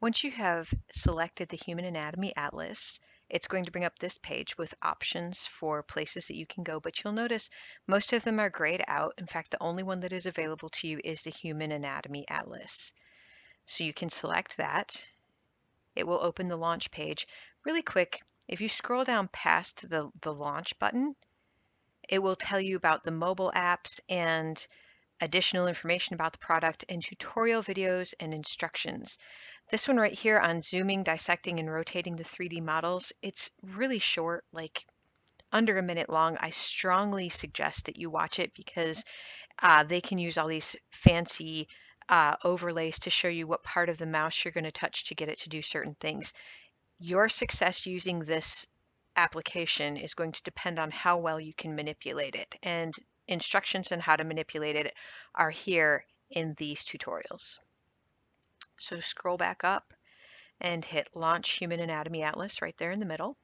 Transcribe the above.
Once you have selected the Human Anatomy Atlas, it's going to bring up this page with options for places that you can go, but you'll notice most of them are grayed out. In fact, the only one that is available to you is the Human Anatomy Atlas. So you can select that. It will open the launch page. Really quick, if you scroll down past the, the launch button, it will tell you about the mobile apps and additional information about the product and tutorial videos and instructions. This one right here on zooming, dissecting, and rotating the 3D models, it's really short, like under a minute long. I strongly suggest that you watch it because uh, they can use all these fancy uh, overlays to show you what part of the mouse you're going to touch to get it to do certain things. Your success using this application is going to depend on how well you can manipulate it. And instructions on how to manipulate it are here in these tutorials. So scroll back up and hit Launch Human Anatomy Atlas right there in the middle.